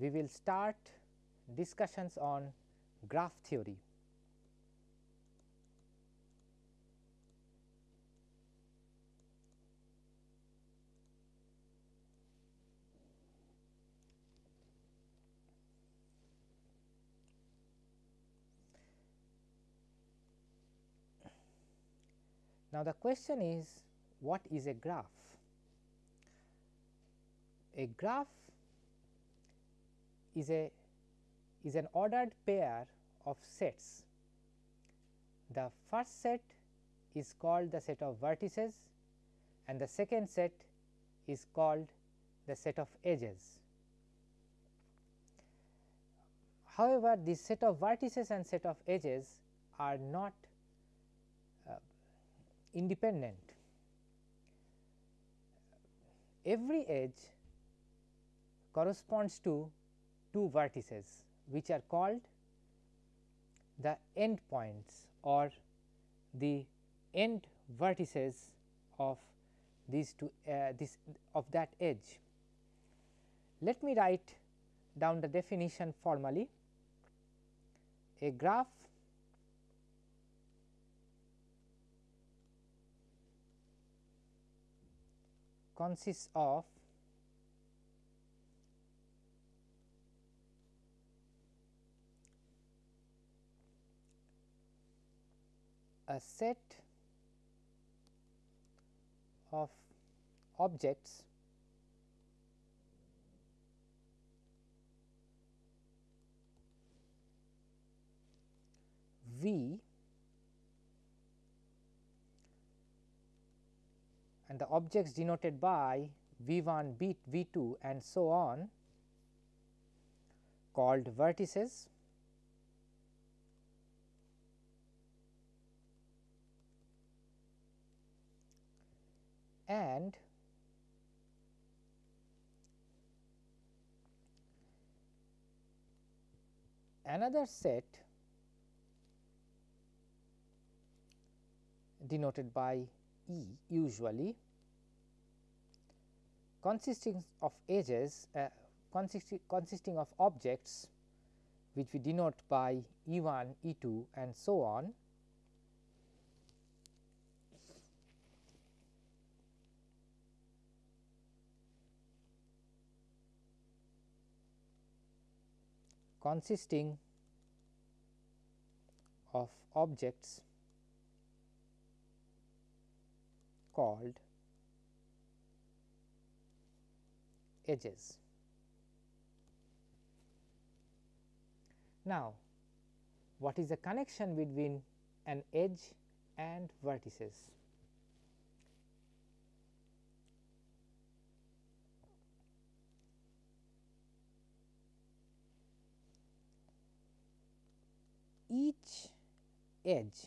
We will start discussions on graph theory. Now, the question is what is a graph? A graph is a is an ordered pair of sets. The first set is called the set of vertices and the second set is called the set of edges. However, this set of vertices and set of edges are not uh, independent. Every edge corresponds to two vertices which are called the end points or the end vertices of these two uh, this of that edge. Let me write down the definition formally. A graph consists of a set of objects V and the objects denoted by V 1, B, V 2 and so on called vertices and another set denoted by E usually consisting of edges uh, consisting, of objects which we denote by E 1, E 2 and so on consisting of objects called edges. Now, what is the connection between an edge and vertices? Each edge.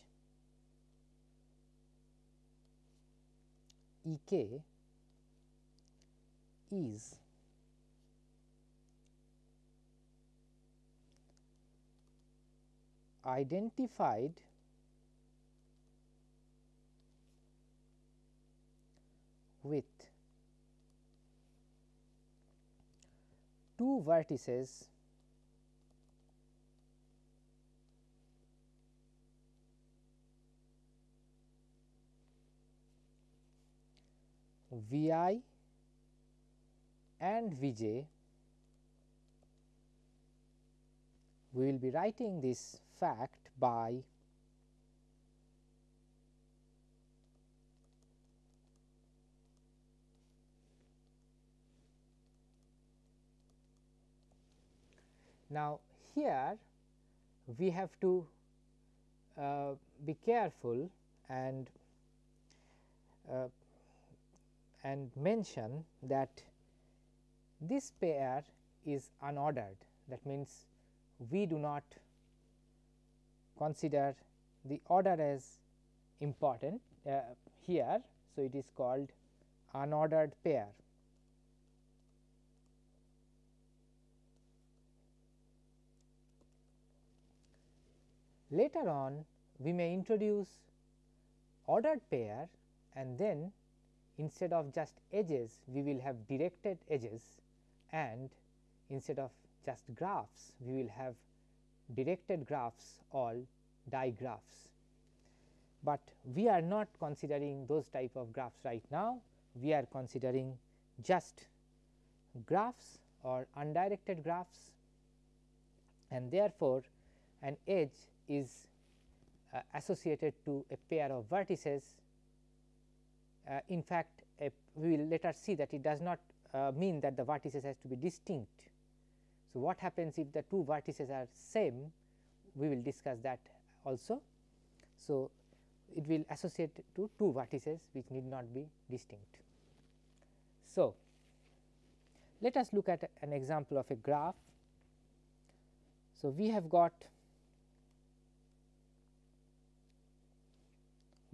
E k is identified with two vertices V i and V j, we will be writing this fact by Now, here we have to uh, be careful and uh, and mention that this pair is unordered that means we do not consider the order as important uh, here. So, it is called unordered pair. Later on we may introduce ordered pair and then instead of just edges we will have directed edges and instead of just graphs we will have directed graphs or digraphs. But we are not considering those type of graphs right now, we are considering just graphs or undirected graphs and therefore, an edge is uh, associated to a pair of vertices. Uh, in fact, we will later see that it does not uh, mean that the vertices has to be distinct. So, what happens if the two vertices are same we will discuss that also. So, it will associate to two vertices which need not be distinct. So, let us look at an example of a graph. So, we have got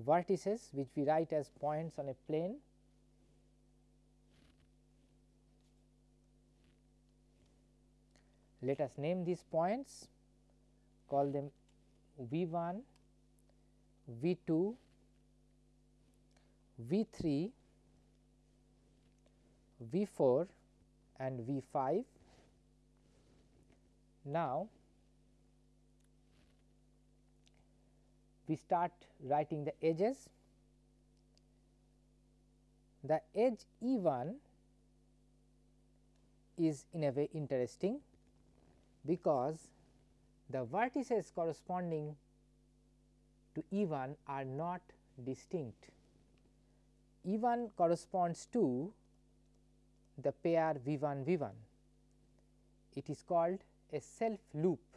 vertices which we write as points on a plane let us name these points call them V 1, V 2, V 3, V 4 and V 5. Now, we start writing the edges. The edge E 1 is in a way interesting because the vertices corresponding to E 1 are not distinct. E 1 corresponds to the pair V 1 V 1. It is called a self loop.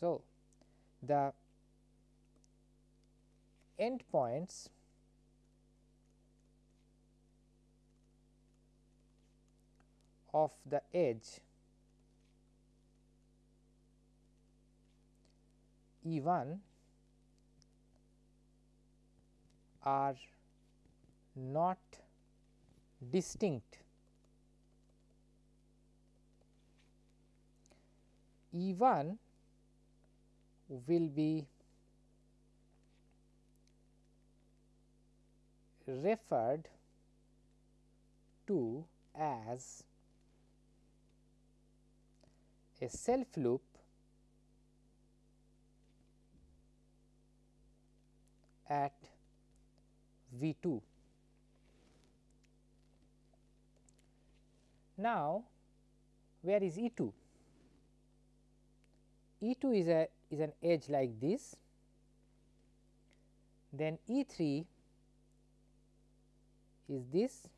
So, the endpoints of the edge E 1 are not distinct. E 1 will be referred to as a self loop at V 2. Now, where is E 2? E 2 is a is an edge like this, then E 3 is this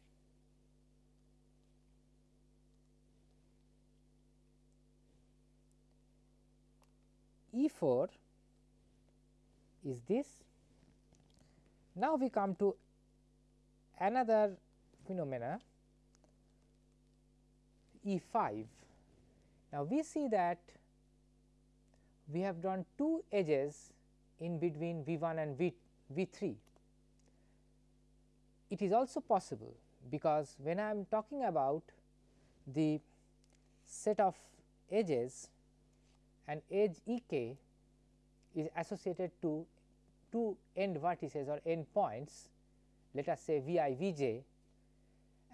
E 4 is this. Now, we come to another phenomena E 5. Now, we see that we have drawn two edges in between V 1 and V, v 3. It is also possible because when I am talking about the set of edges and edge E k is associated to two end vertices or end points let us say V i V j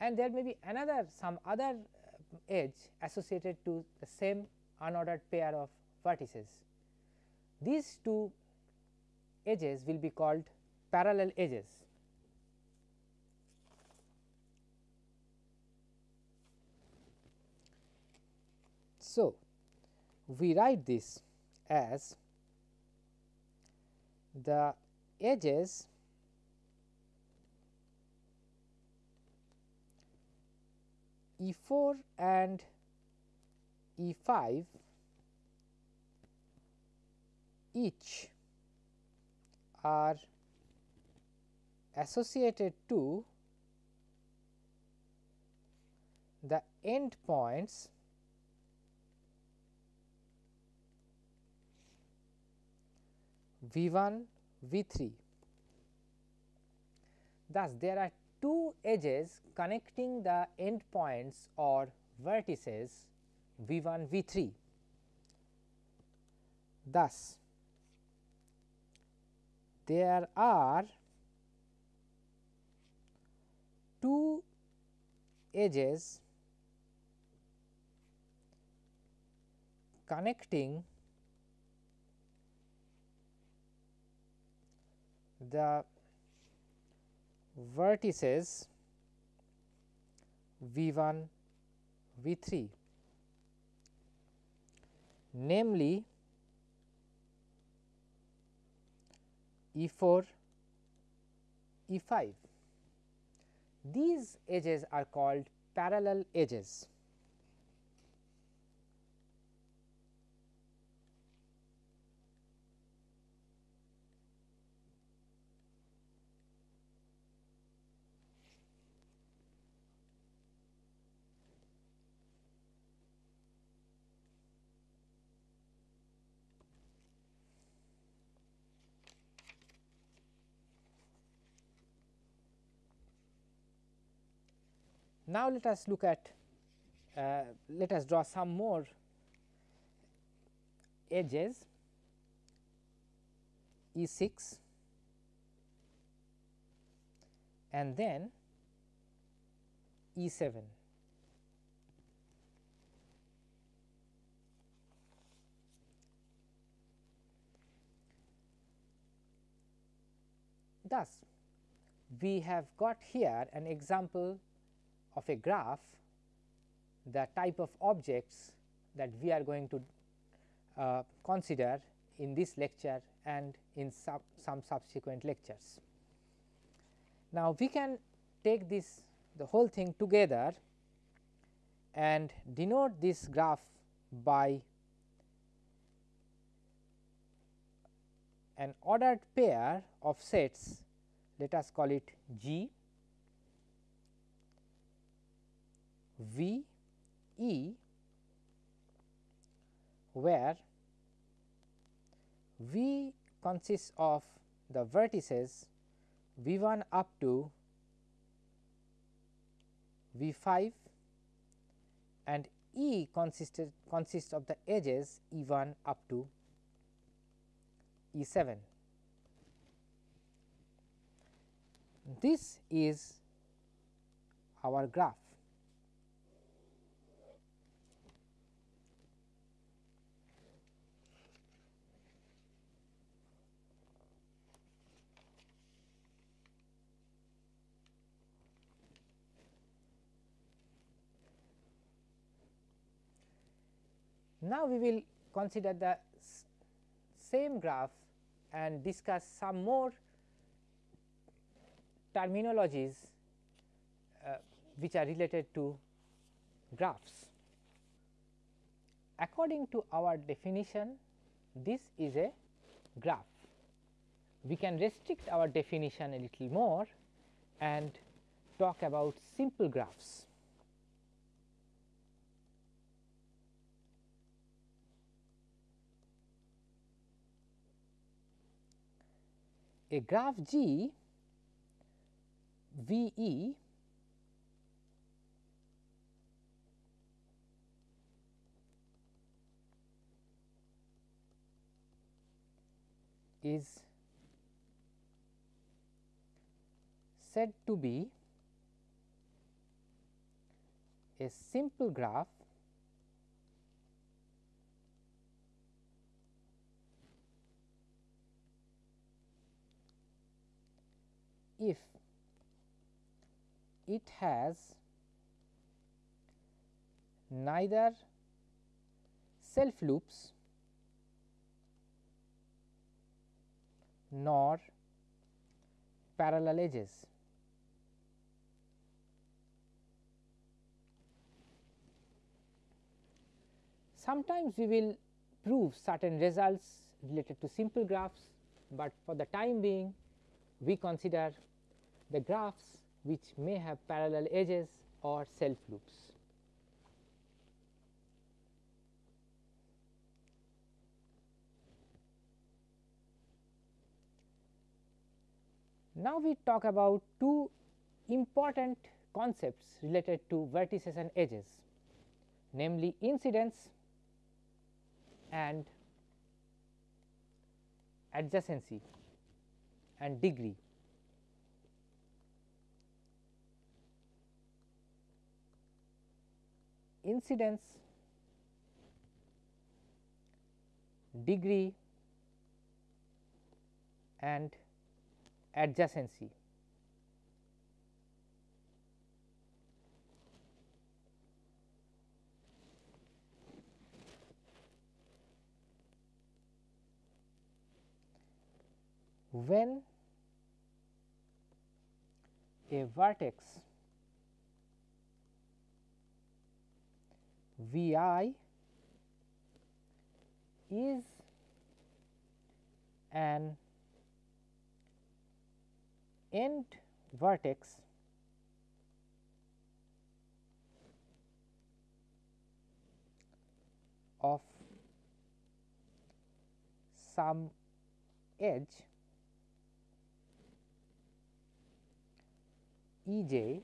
and there may be another some other uh, edge associated to the same unordered pair of vertices. These two edges will be called parallel edges. So, we write this as the edges E 4 and E 5 each are associated to the end points V 1 V 3. Thus, there are two edges connecting the end points or vertices V 1 V 3 Thus, there are two edges connecting the vertices V 1 V 3 namely E 4 E 5. These edges are called parallel edges. Now, let us look at uh, let us draw some more edges E 6 and then E 7. Thus, we have got here an example of a graph the type of objects that we are going to uh, consider in this lecture and in sub some subsequent lectures. Now, we can take this the whole thing together and denote this graph by an ordered pair of sets let us call it G V E where V consists of the vertices V 1 up to V 5 and E consisted consists of the edges E 1 up to E 7. This is our graph. Now, we will consider the same graph and discuss some more terminologies uh, which are related to graphs. According to our definition, this is a graph. We can restrict our definition a little more and talk about simple graphs. A graph G V E is said to be a simple graph if it has neither self loops nor parallel edges. Sometimes we will prove certain results related to simple graphs, but for the time being we consider the graphs which may have parallel edges or self loops. Now, we talk about two important concepts related to vertices and edges namely incidence and adjacency and degree. Incidence, degree and adjacency. when a vertex V i is an end vertex of some edge E j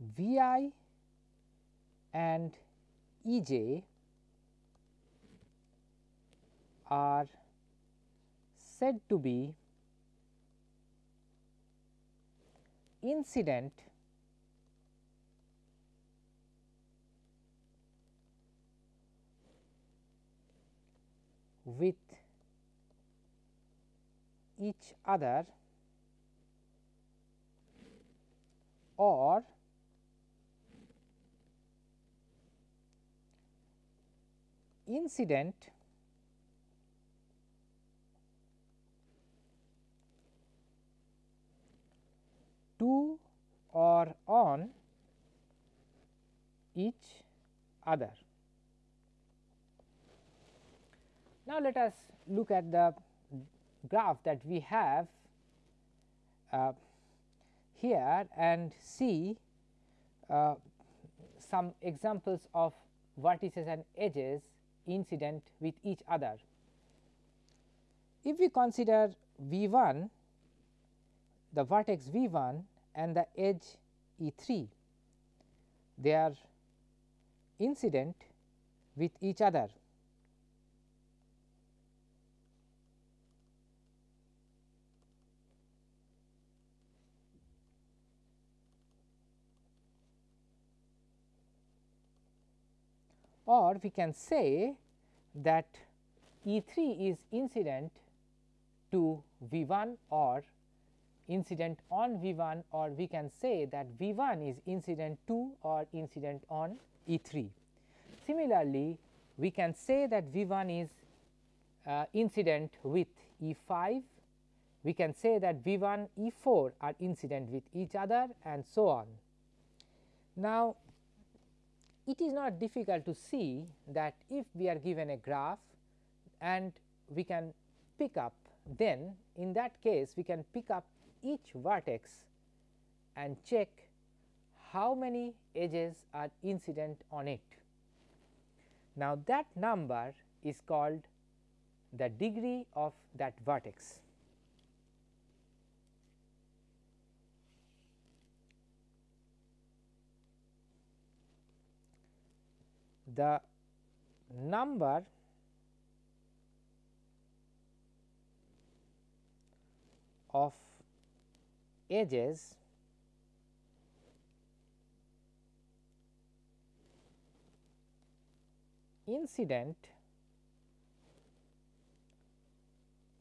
V i and E j are said to be incident with each other or incident to or on each other. Now, let us look at the graph that we have uh, here and see uh, some examples of vertices and edges incident with each other. If we consider V 1 the vertex V 1 and the edge E 3 they are incident with each other or we can say that E 3 is incident to V 1 or incident on V 1 or we can say that V 1 is incident to or incident on E 3. Similarly, we can say that V 1 is uh, incident with E 5, we can say that V 1 E 4 are incident with each other and so on. Now, it is not difficult to see that if we are given a graph and we can pick up then in that case we can pick up each vertex and check how many edges are incident on it. Now, that number is called the degree of that vertex. The number of edges incident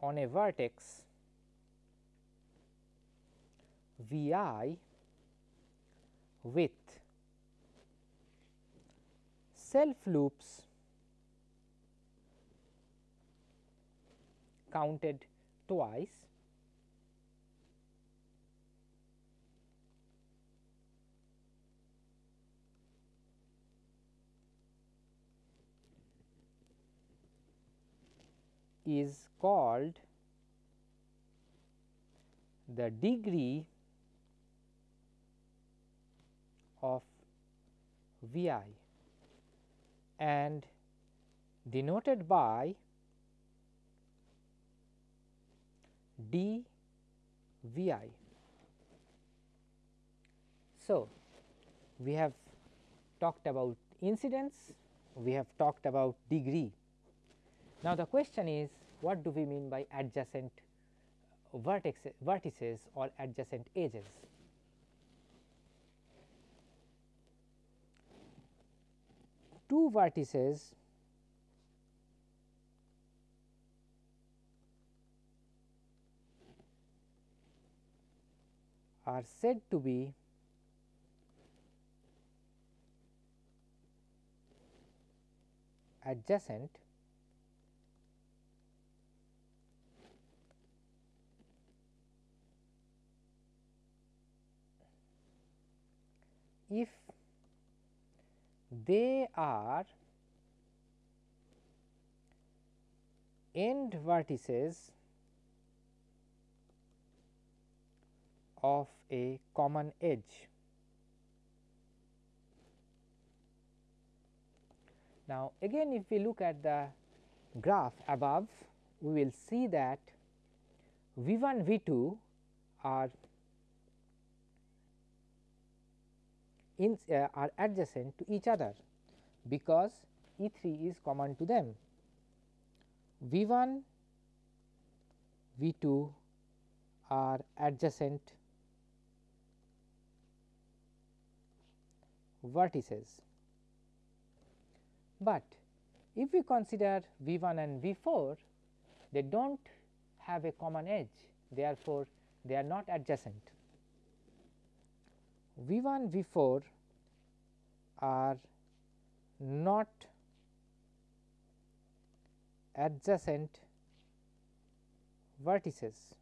on a vertex V i with self loops counted twice. Is called the degree of V i and denoted by d v i. So, we have talked about incidence, we have talked about degree. Now, the question is what do we mean by adjacent vertex, vertices or adjacent edges? Two vertices are said to be adjacent if they are end vertices of a common edge. Now, again if we look at the graph above, we will see that V 1 V 2 are in, uh, are adjacent to each other, because E 3 is common to them. V 1 V 2 are adjacent vertices. But if we consider V 1 and V 4, they do not have a common edge, therefore, they are not adjacent. V 1 V 4 are not adjacent vertices.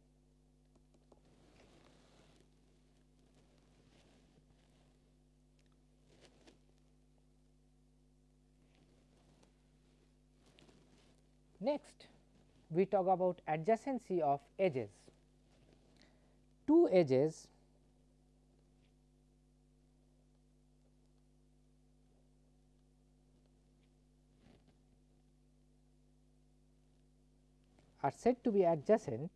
Next, we talk about adjacency of edges. Two edges are said to be adjacent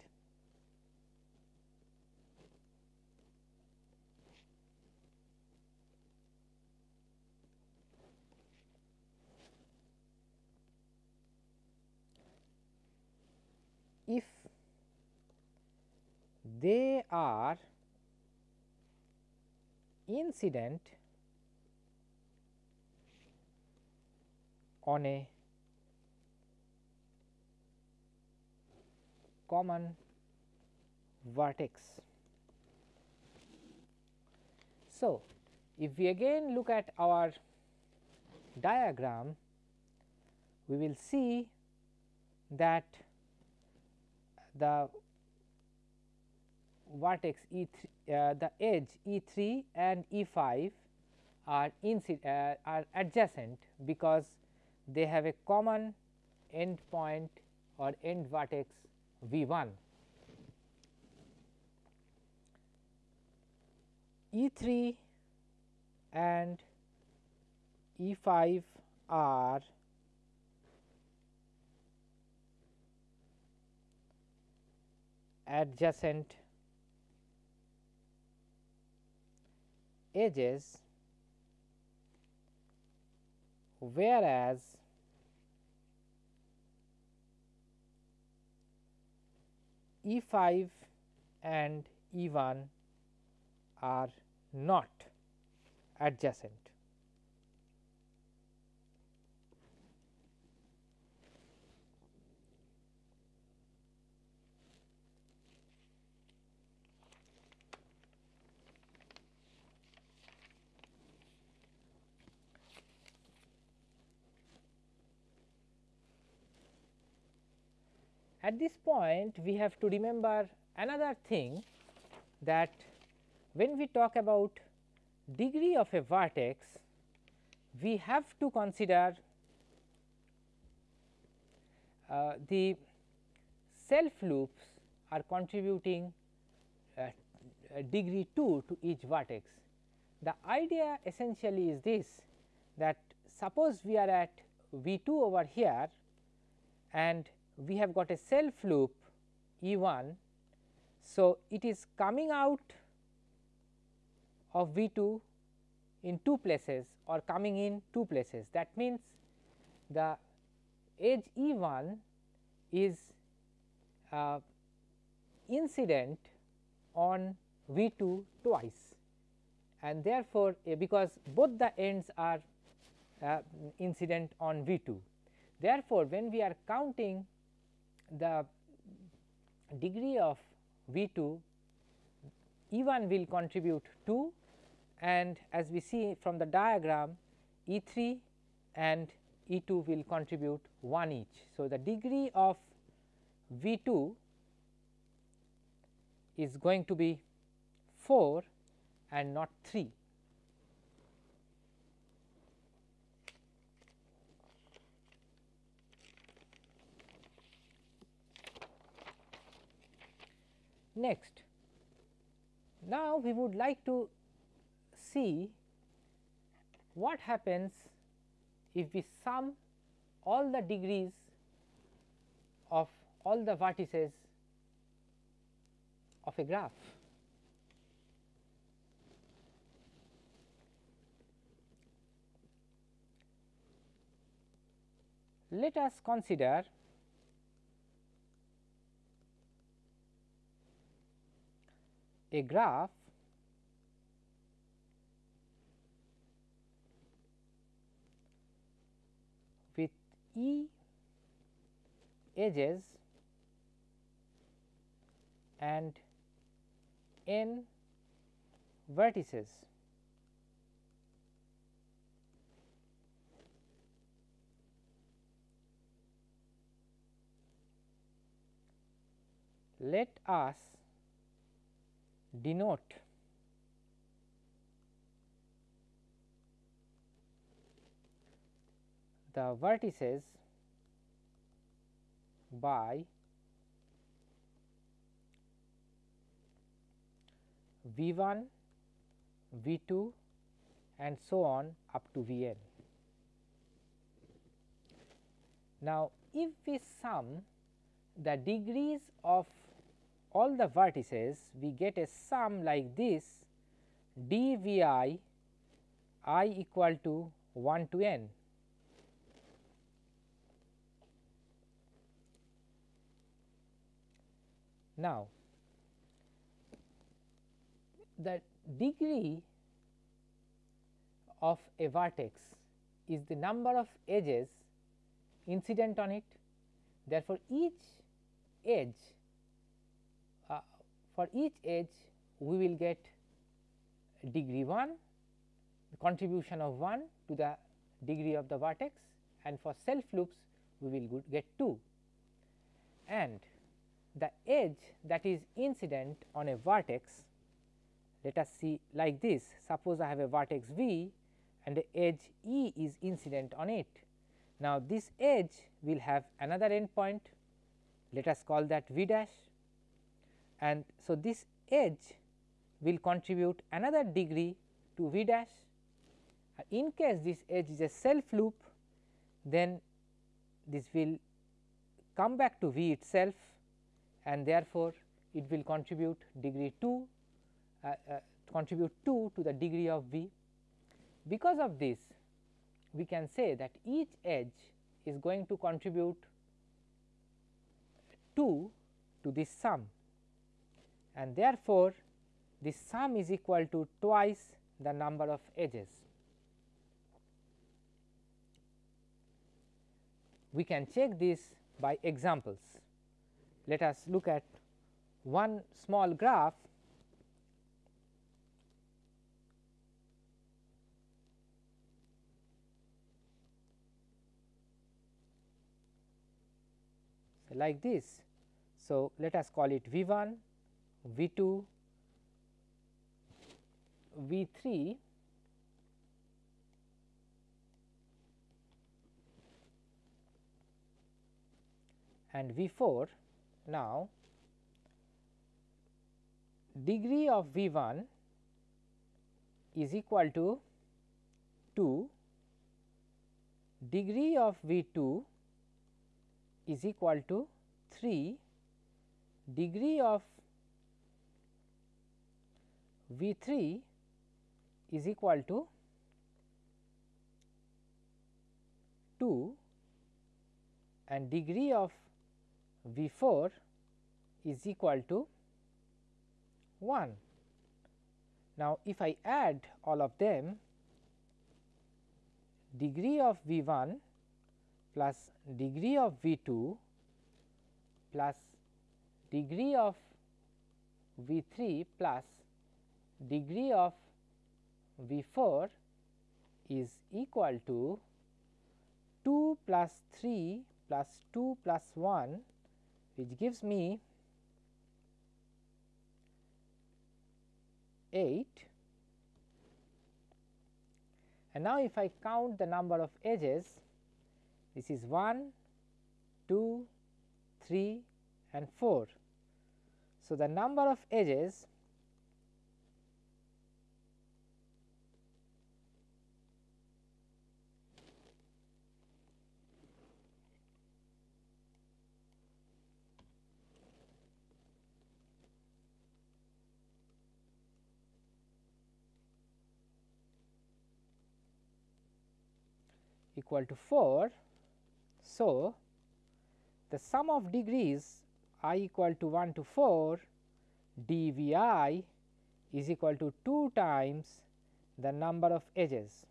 if they are incident on a common vertex. So, if we again look at our diagram, we will see that the vertex E 3 uh, the edge E 3 and E 5 are, uh, are adjacent because they have a common end point or end vertex V 1. E 3 and E 5 are adjacent edges whereas E 5 and E 1 are not adjacent. At this point we have to remember another thing that when we talk about degree of a vertex, we have to consider uh, the self loops are contributing uh, degree 2 to each vertex. The idea essentially is this that suppose we are at V 2 over here and we have got a self loop E 1. So, it is coming out of V 2 in two places or coming in two places. That means, the edge E 1 is uh, incident on V 2 twice and therefore, uh, because both the ends are uh, incident on V 2. Therefore, when we are counting the degree of V 2 E 1 will contribute 2 and as we see from the diagram E 3 and E 2 will contribute 1 each. So, the degree of V 2 is going to be 4 and not 3. Next, now we would like to see what happens if we sum all the degrees of all the vertices of a graph. Let us consider a graph with E edges and n vertices. Let us denote the vertices by V 1, V 2 and so on up to V n. Now, if we sum the degrees of all the vertices we get a sum like this d v i i equal to 1 to n. Now, the degree of a vertex is the number of edges incident on it. Therefore, each edge for each edge we will get degree 1 the contribution of 1 to the degree of the vertex and for self loops we will get 2 and the edge that is incident on a vertex let us see like this. Suppose I have a vertex v and the edge E is incident on it. Now, this edge will have another endpoint. Let us call that v dash and so this edge will contribute another degree to v dash. In case this edge is a self loop, then this will come back to v itself and therefore, it will contribute degree 2 uh, uh, contribute 2 to the degree of v. Because of this we can say that each edge is going to contribute 2 to this sum and therefore, the sum is equal to twice the number of edges. We can check this by examples. Let us look at one small graph like this. So, let us call it V 1 V 2, V 3 and V 4. Now, degree of V 1 is equal to 2, degree of V 2 is equal to 3, degree of V 3 is equal to 2 and degree of V 4 is equal to 1. Now, if I add all of them degree of V 1 plus degree of V 2 plus degree of V 3 plus degree of V 4 is equal to 2 plus 3 plus 2 plus 1 which gives me 8 and now if I count the number of edges this is 1, 2, 3 and 4. So, the number of edges equal to 4. So, the sum of degrees i equal to 1 to 4 dvi is equal to 2 times the number of edges.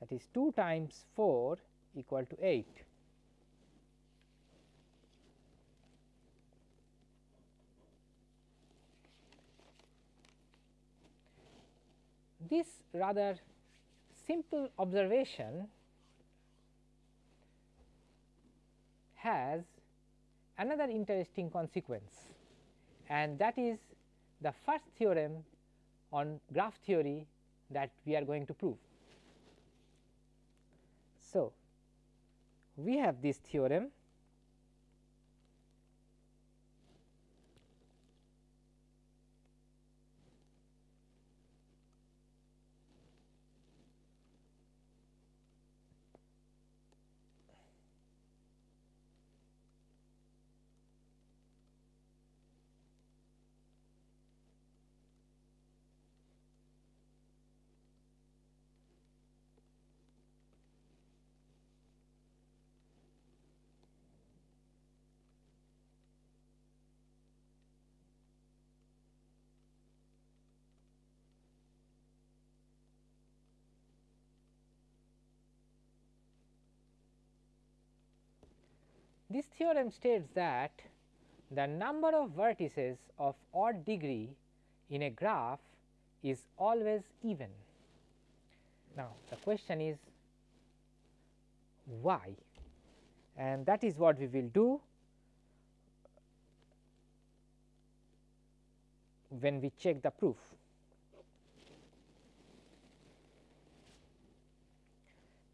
that is 2 times 4 equal to 8. This rather simple observation has another interesting consequence and that is the first theorem on graph theory that we are going to prove. So, we have this theorem This theorem states that the number of vertices of odd degree in a graph is always even. Now, the question is why and that is what we will do when we check the proof.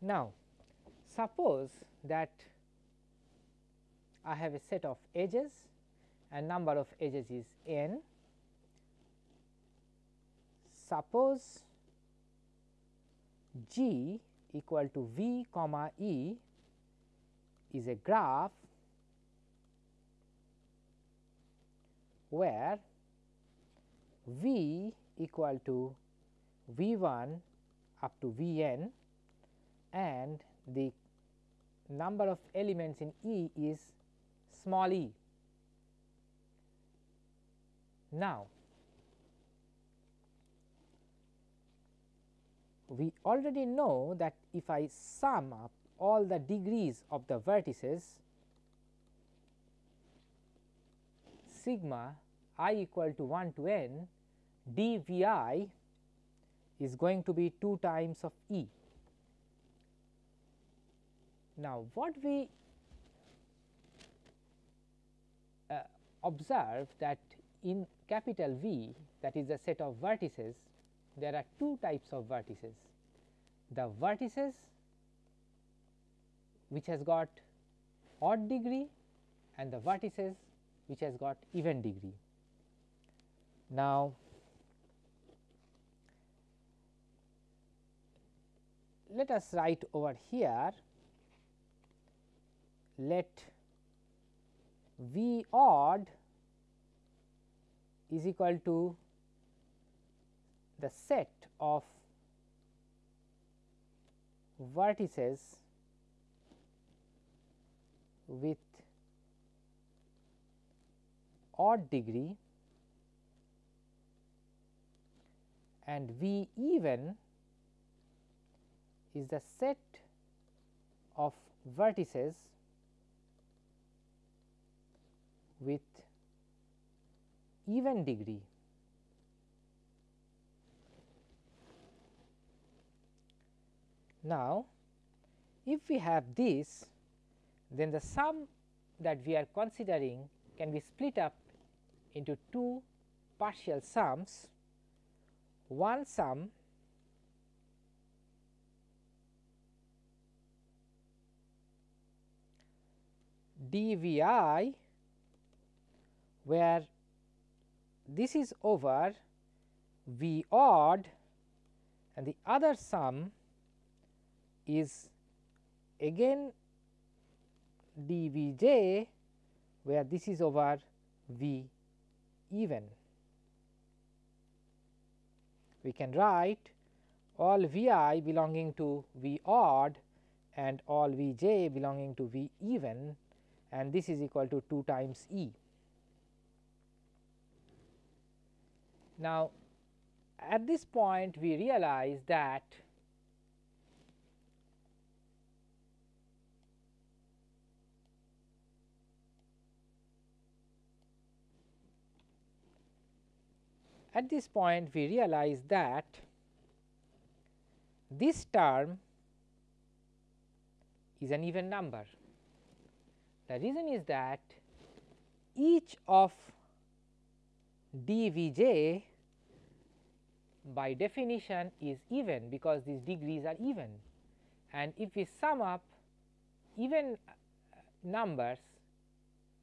Now, suppose that I have a set of edges and number of edges is n. Suppose G equal to V comma E is a graph where V equal to V 1 up to V n and the number of elements in E is small e. Now, we already know that if I sum up all the degrees of the vertices sigma i equal to 1 to n dvi is going to be 2 times of e. Now, what we observe that in capital V that is a set of vertices there are two types of vertices. The vertices which has got odd degree and the vertices which has got even degree. Now, let us write over here let V odd is equal to the set of vertices with odd degree and V even is the set of vertices with even degree. Now, if we have this then the sum that we are considering can be split up into two partial sums. One sum dvi where this is over v odd and the other sum is again dvj where this is over v even. We can write all v i belonging to v odd and all v j belonging to v even and this is equal to 2 times E. Now, at this point we realize that At this point we realize that this term is an even number. The reason is that each of dvj by definition is even because these degrees are even. And if we sum up even uh, numbers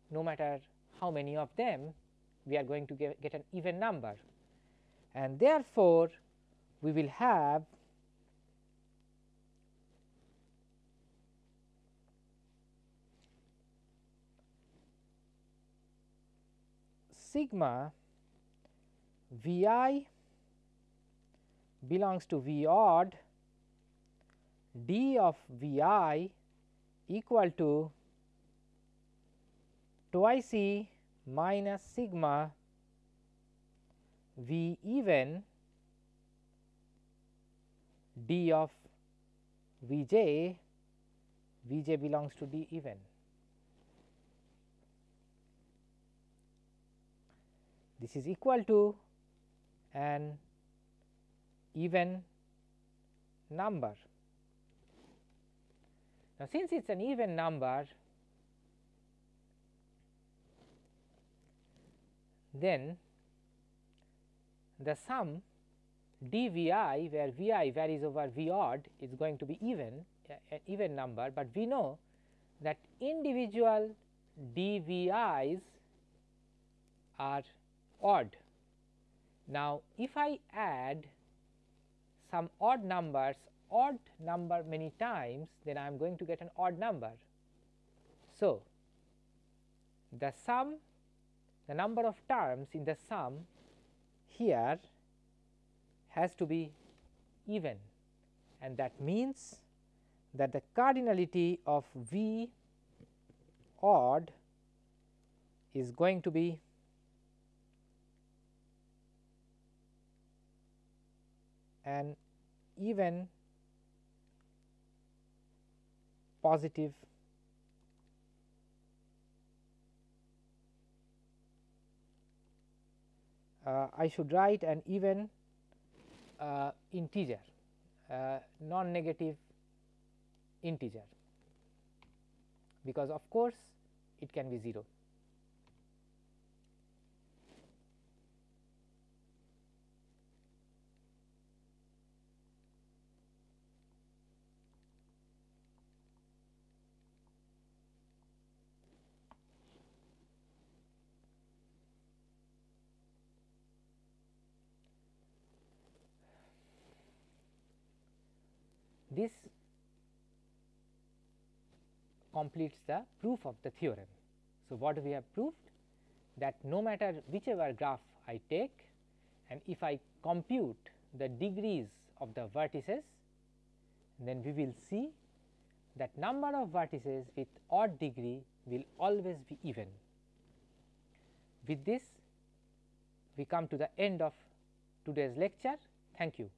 no matter how many of them we are going to get, get an even number. And therefore, we will have sigma V i belongs to V odd d of V i equal to twice e minus sigma V even d of V j, V j belongs to d even. This is equal to an even number. Now, since it is an even number, then the sum dvi where vi varies over v odd is going to be even an even number, but we know that individual dvi's are odd. Now, if I add some odd numbers odd number many times then I am going to get an odd number. So, the sum the number of terms in the sum here has to be even and that means that the cardinality of V odd is going to be an even positive uh, I should write an even uh, integer uh, non negative integer because of course it can be 0. This completes the proof of the theorem. So, what we have proved that no matter whichever graph I take and if I compute the degrees of the vertices then we will see that number of vertices with odd degree will always be even. With this we come to the end of today's lecture. Thank you.